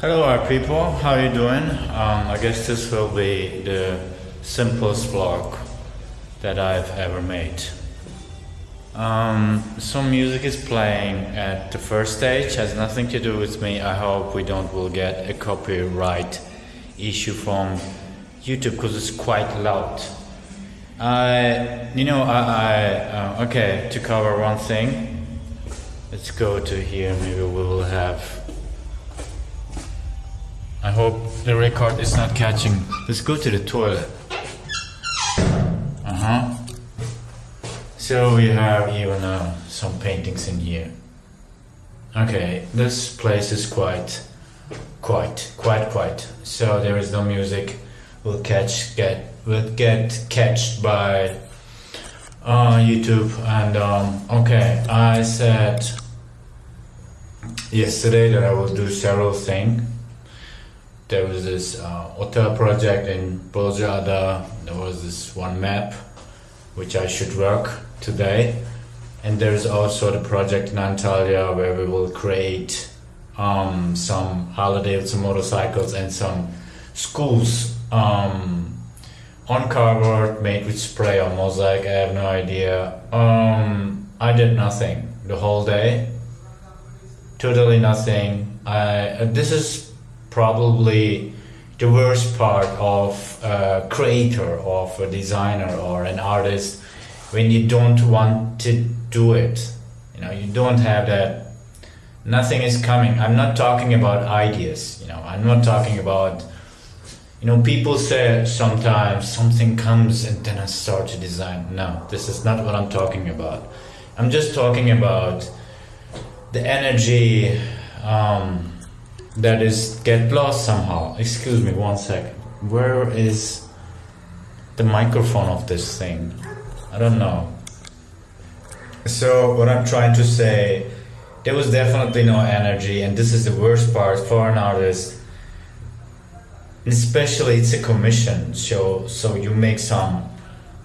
Hello, our people. How are you doing? Um, I guess this will be the simplest vlog that I've ever made. Um, some music is playing at the first stage. Has nothing to do with me. I hope we don't will get a copyright issue from YouTube because it's quite loud. I, you know, I, I uh, okay. To cover one thing, let's go to here. Maybe we will have I hope the record is not catching. Let's go to the toilet. Uh huh. So we have even uh, some paintings in here. Okay, this place is quite, quite, quite, quite. So there is no music. We'll catch get will get catched by uh, YouTube and um, okay. I said yesterday that I will do several things there was this uh, hotel project in Pozsada. There was this one map which I should work today. And there's also the project in Antalya where we will create um, some holiday some motorcycles and some schools um, on cardboard made with spray or mosaic. I have no idea. Um, I did nothing the whole day. Totally nothing. I, uh, this is probably the worst part of a creator, of a designer or an artist when you don't want to do it. You know, you don't have that. Nothing is coming. I'm not talking about ideas. You know, I'm not talking about. You know, people say sometimes something comes and then I start to design. No, this is not what I'm talking about. I'm just talking about the energy. Um, that is get lost somehow. Excuse me one second. Where is the microphone of this thing? I don't know. So what I'm trying to say, there was definitely no energy, and this is the worst part for an artist. Especially it's a commission, so so you make some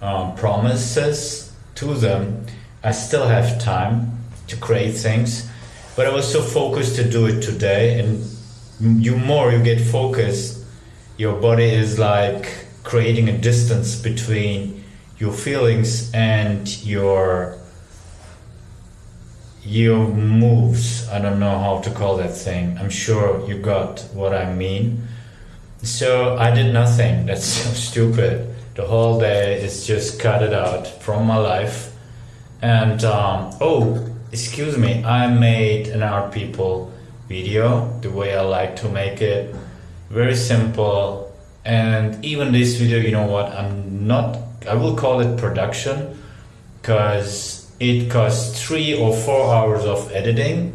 um, promises to them. I still have time to create things, but I was so focused to do it today, and you more you get focused, your body is like creating a distance between your feelings and your your moves. I don't know how to call that thing. I'm sure you got what I mean. So I did nothing. That's so stupid. The whole day is just cut it out from my life. And um, oh, excuse me, I made an art people video the way I like to make it. Very simple. And even this video you know what? I'm not I will call it production because it costs three or four hours of editing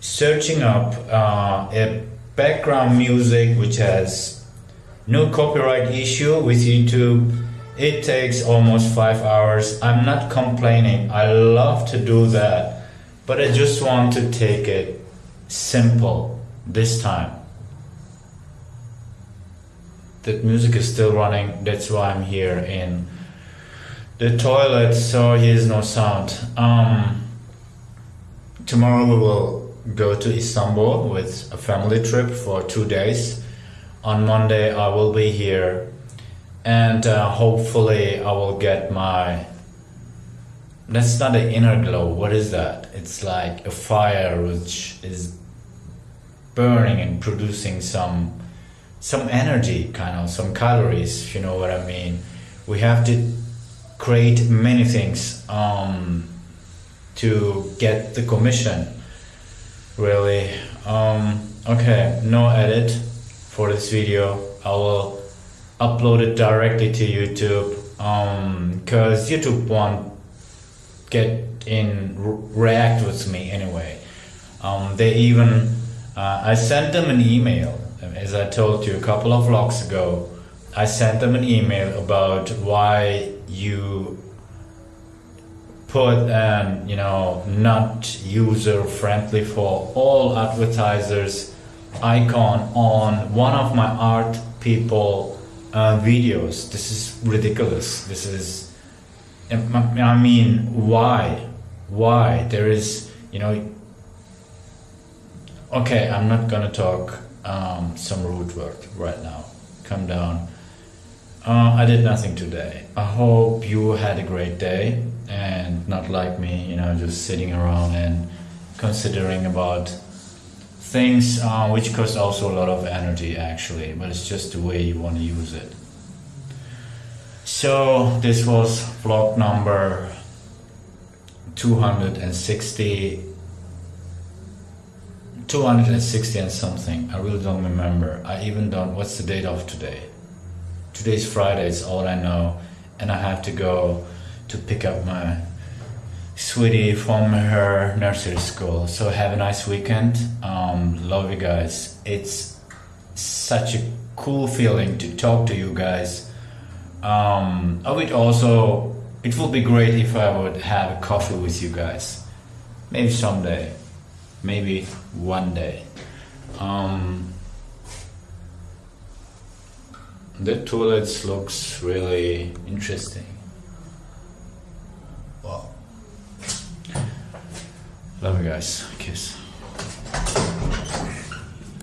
searching up uh, a background music which has no copyright issue with YouTube. It takes almost five hours. I'm not complaining. I love to do that but I just want to take it simple this time. That music is still running, that's why I'm here in the toilet, so here's no sound. Um, tomorrow we will go to Istanbul with a family trip for two days. On Monday I will be here and uh, hopefully I will get my that's not an inner glow. What is that? It's like a fire which is burning and producing some some energy kind of some calories if you know what i mean. We have to create many things um, to get the commission really. Um, okay no edit for this video. I will upload it directly to youtube because um, youtube won't get in react with me anyway. Um, they even uh, I sent them an email as I told you a couple of vlogs ago. I sent them an email about why you put an you know not user friendly for all advertisers icon on one of my art people uh, videos. This is ridiculous. This is I mean, why? Why? There is, you know, Okay, I'm not gonna talk um, some rude word right now. Come down. Uh, I did nothing today. I hope you had a great day and not like me, you know, just sitting around and considering about things uh, which cost also a lot of energy actually, but it's just the way you want to use it. So this was vlog number 260 260 and something. I really don't remember. I even don't. What's the date of today? Today's Friday. It's all I know, and I have to go to pick up my sweetie from her nursery school. So have a nice weekend. Um, love you guys. It's such a cool feeling to talk to you guys. Um, I would also. It would be great if I would have a coffee with you guys. Maybe someday maybe one day. Um, the toilets looks really interesting. Wow. Love you guys. Kiss.